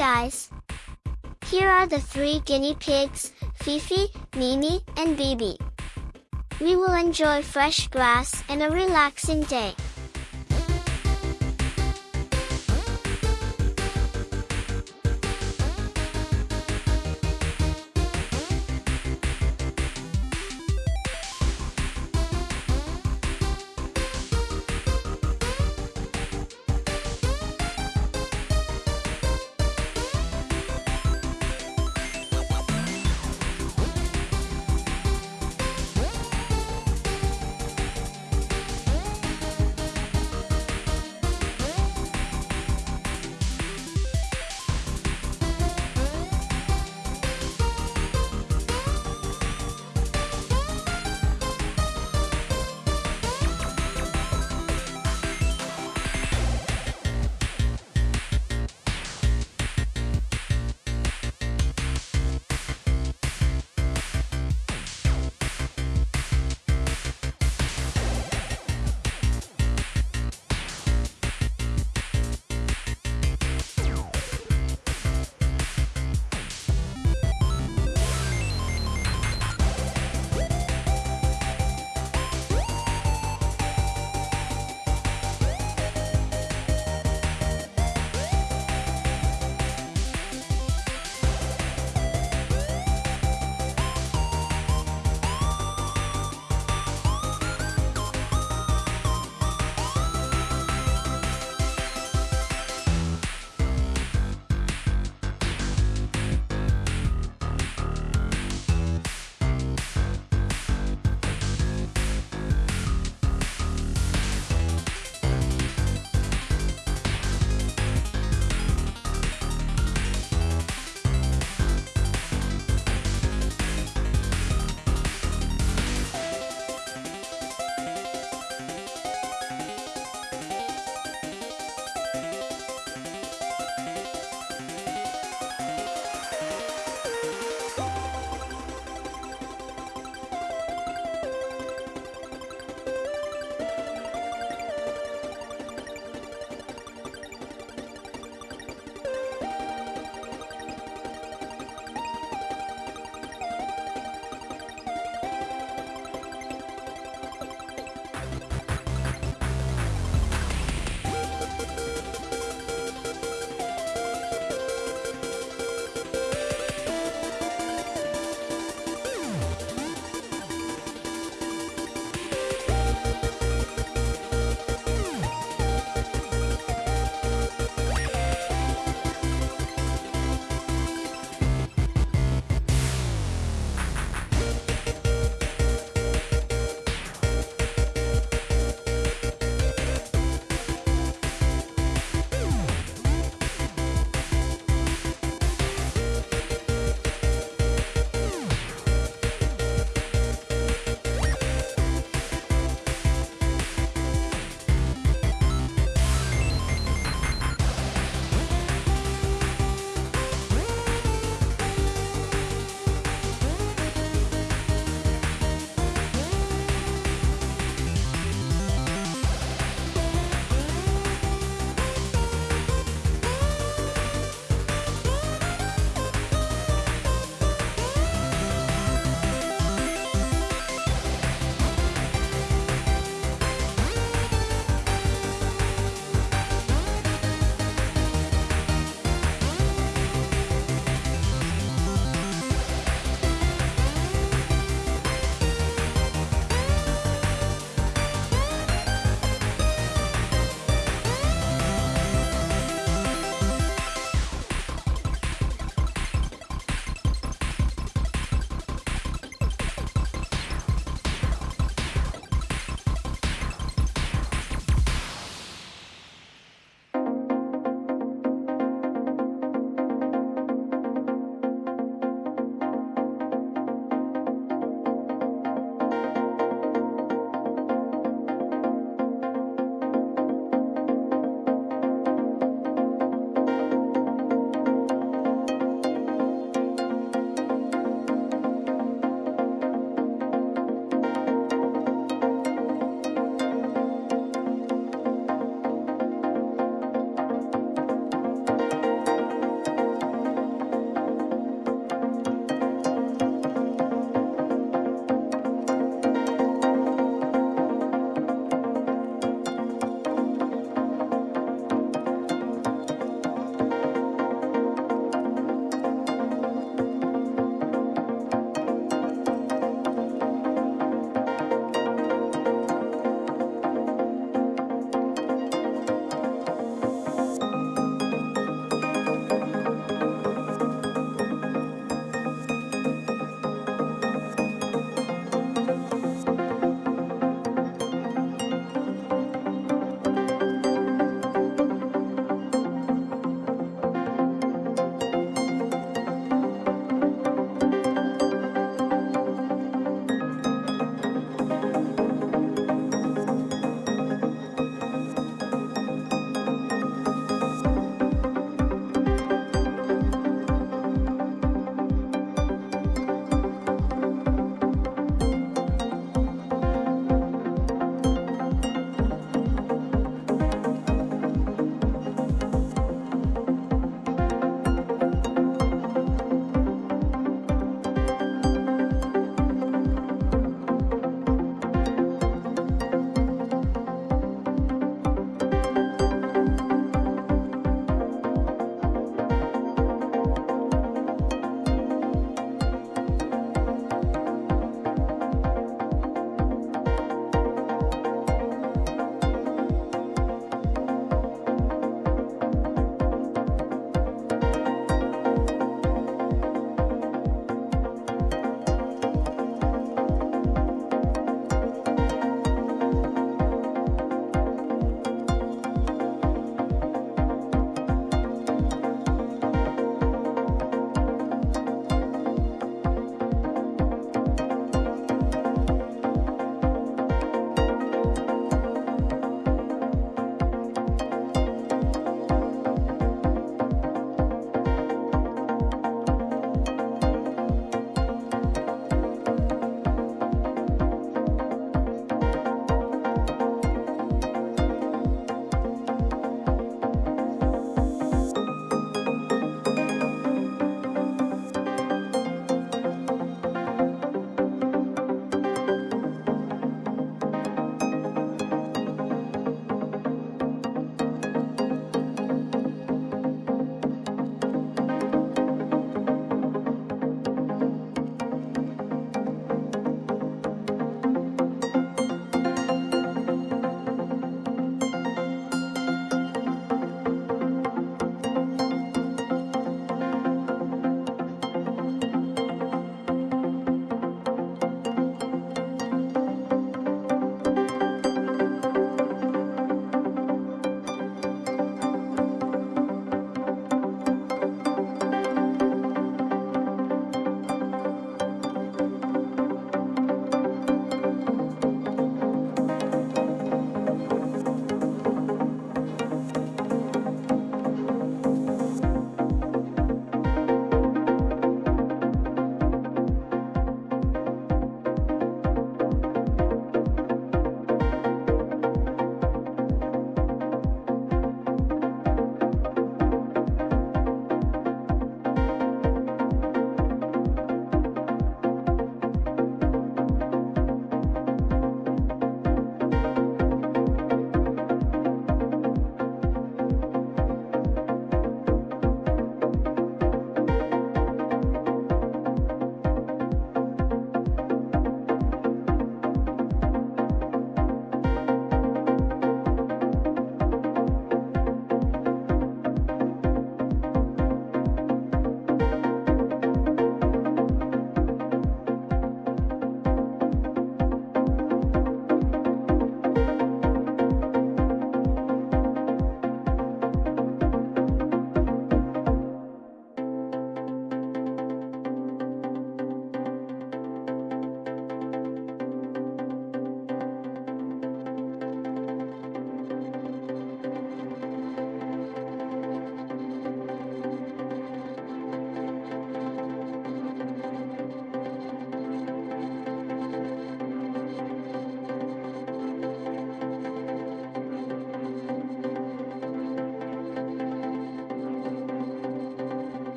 guys! Here are the three guinea pigs, Fifi, Mimi, and Bibi. We will enjoy fresh grass and a relaxing day.